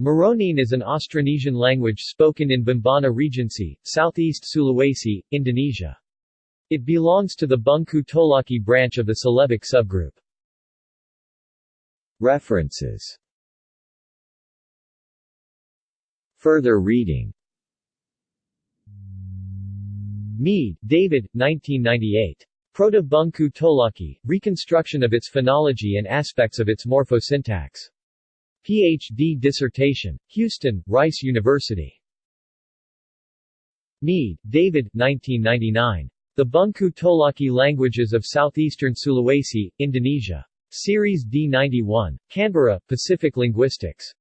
Moronene is an Austronesian language spoken in Bombana Regency, southeast Sulawesi, Indonesia. It belongs to the Bungku Tolaki branch of the Celebic subgroup. References Further reading Mead, David, 1998. Proto-Bungku Tolaki, Reconstruction of its Phonology and Aspects of its Morphosyntax. Ph.D. dissertation. Houston, Rice University. Mead, David, 1999. The Bungku Tolaki Languages of Southeastern Sulawesi, Indonesia. Series D91. Canberra, Pacific Linguistics.